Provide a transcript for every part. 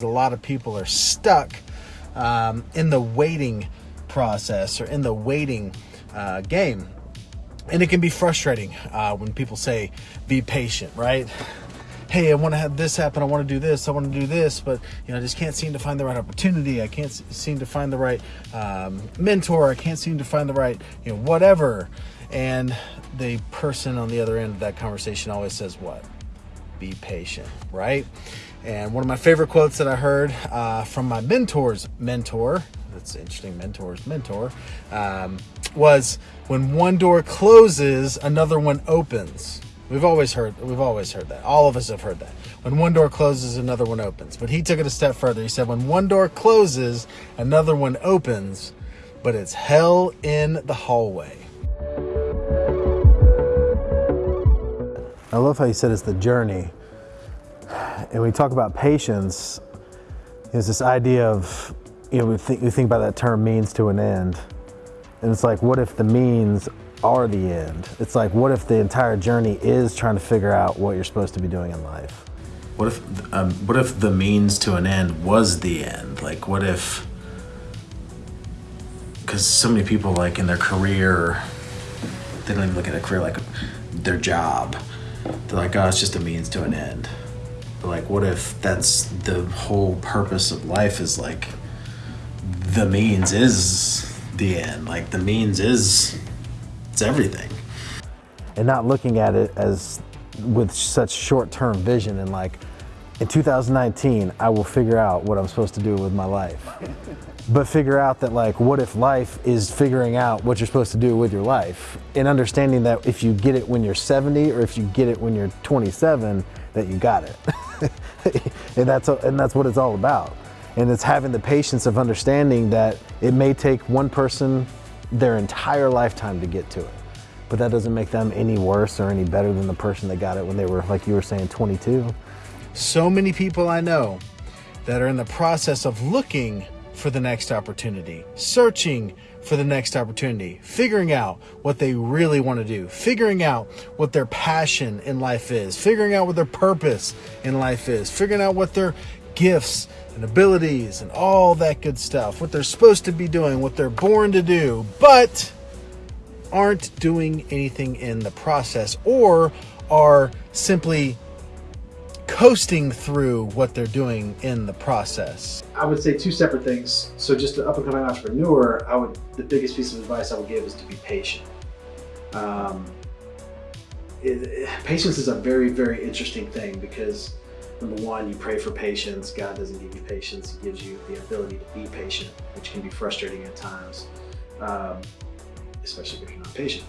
A lot of people are stuck um, in the waiting process or in the waiting uh, game. And it can be frustrating uh, when people say, be patient, right? Hey, I want to have this happen. I want to do this. I want to do this, but you know, I just can't seem to find the right opportunity. I can't seem to find the right um, mentor. I can't seem to find the right, you know, whatever. And the person on the other end of that conversation always says, "What? Be patient, right?" And one of my favorite quotes that I heard uh, from my mentor's mentor, that's interesting, mentor's mentor, um, was when one door closes, another one opens. We've always heard we've always heard that. All of us have heard that. When one door closes, another one opens. But he took it a step further. He said when one door closes, another one opens, but it's hell in the hallway. I love how he said it's the journey and we talk about patience, there's this idea of, you know, we think, we think about that term means to an end. And it's like, what if the means are the end? It's like, what if the entire journey is trying to figure out what you're supposed to be doing in life? What if, um, what if the means to an end was the end? Like, what if, because so many people, like, in their career, they don't even look at a career like their job. They're like, oh, it's just a means to an end like what if that's the whole purpose of life is like the means is the end. Like the means is it's everything. And not looking at it as with such short-term vision and like in 2019 I will figure out what I'm supposed to do with my life. But figure out that like what if life is figuring out what you're supposed to do with your life? And understanding that if you get it when you're 70 or if you get it when you're 27 that you got it and that's and that's what it's all about. And it's having the patience of understanding that it may take one person their entire lifetime to get to it. But that doesn't make them any worse or any better than the person that got it when they were like you were saying 22 so many people i know that are in the process of looking for the next opportunity, searching for the next opportunity, figuring out what they really want to do, figuring out what their passion in life is, figuring out what their purpose in life is, figuring out what their gifts and abilities and all that good stuff, what they're supposed to be doing, what they're born to do, but aren't doing anything in the process or are simply coasting through what they're doing in the process? I would say two separate things. So just an up and coming entrepreneur, I would the biggest piece of advice I would give is to be patient. Um, it, it, patience is a very, very interesting thing because number one, you pray for patience. God doesn't give you patience. He gives you the ability to be patient, which can be frustrating at times, um, especially if you're not patient.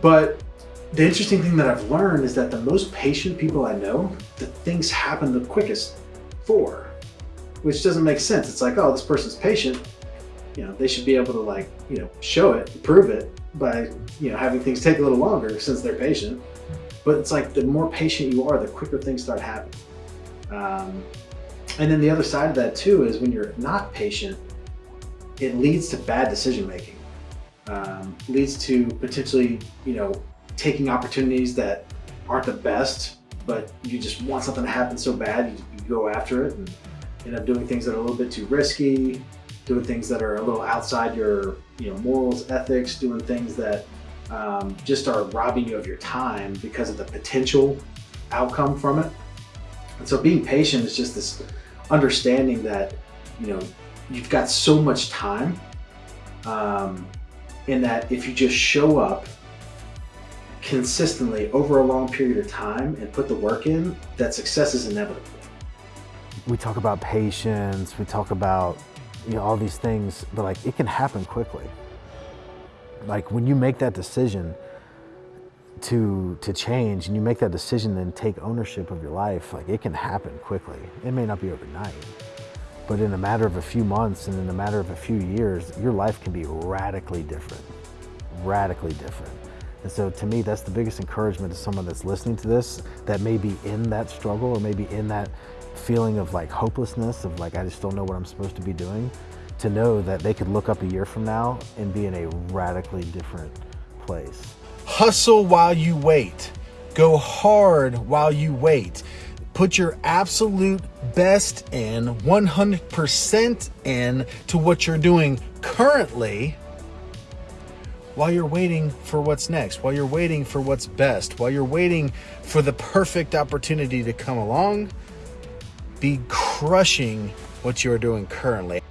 But the interesting thing that I've learned is that the most patient people I know, the things happen the quickest for, which doesn't make sense. It's like, oh, this person's patient. You know, they should be able to like, you know, show it, prove it by, you know, having things take a little longer since they're patient. But it's like the more patient you are, the quicker things start happening. Um, and then the other side of that too is when you're not patient, it leads to bad decision making. Um, leads to potentially, you know, taking opportunities that aren't the best, but you just want something to happen so bad, you, you go after it and end up doing things that are a little bit too risky, doing things that are a little outside your you know morals, ethics, doing things that um, just are robbing you of your time because of the potential outcome from it. And so being patient is just this understanding that, you know, you've got so much time um, in that if you just show up consistently over a long period of time and put the work in, that success is inevitable. We talk about patience, we talk about you know all these things, but like it can happen quickly. Like when you make that decision to to change and you make that decision and take ownership of your life, like it can happen quickly. It may not be overnight, but in a matter of a few months and in a matter of a few years, your life can be radically different. Radically different. And so to me, that's the biggest encouragement to someone that's listening to this that may be in that struggle or maybe in that feeling of like hopelessness of like, I just don't know what I'm supposed to be doing, to know that they could look up a year from now and be in a radically different place. Hustle while you wait. Go hard while you wait. Put your absolute best in, 100% in to what you're doing currently while you're waiting for what's next, while you're waiting for what's best, while you're waiting for the perfect opportunity to come along. Be crushing what you're doing currently.